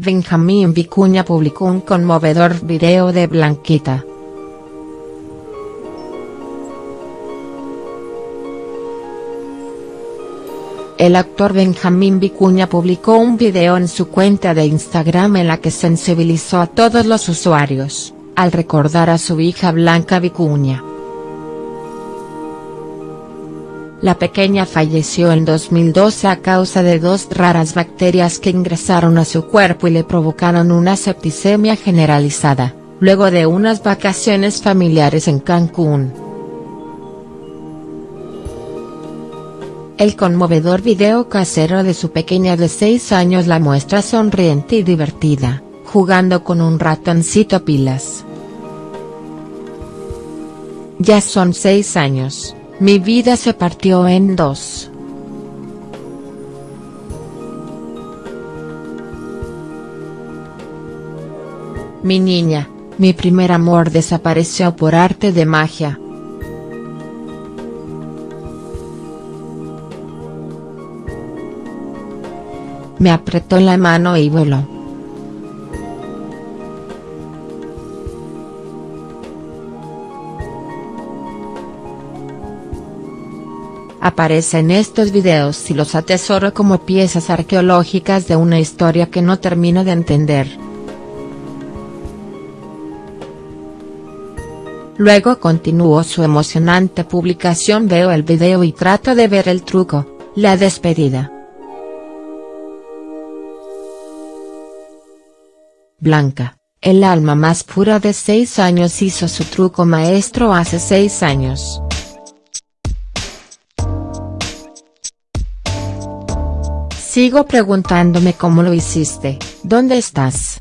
Benjamín Vicuña publicó un conmovedor video de Blanquita. El actor Benjamín Vicuña publicó un video en su cuenta de Instagram en la que sensibilizó a todos los usuarios, al recordar a su hija Blanca Vicuña. La pequeña falleció en 2012 a causa de dos raras bacterias que ingresaron a su cuerpo y le provocaron una septicemia generalizada, luego de unas vacaciones familiares en Cancún. El conmovedor video casero de su pequeña de 6 años la muestra sonriente y divertida, jugando con un ratoncito pilas. Ya son 6 años, mi vida se partió en dos. Mi niña, mi primer amor desapareció por arte de magia. Me apretó la mano y voló. Aparece en estos videos y los atesoro como piezas arqueológicas de una historia que no termino de entender. Luego continuó su emocionante publicación veo el video y trato de ver el truco, la despedida. Blanca, el alma más pura de 6 años hizo su truco maestro hace 6 años. Sigo preguntándome cómo lo hiciste, ¿dónde estás?.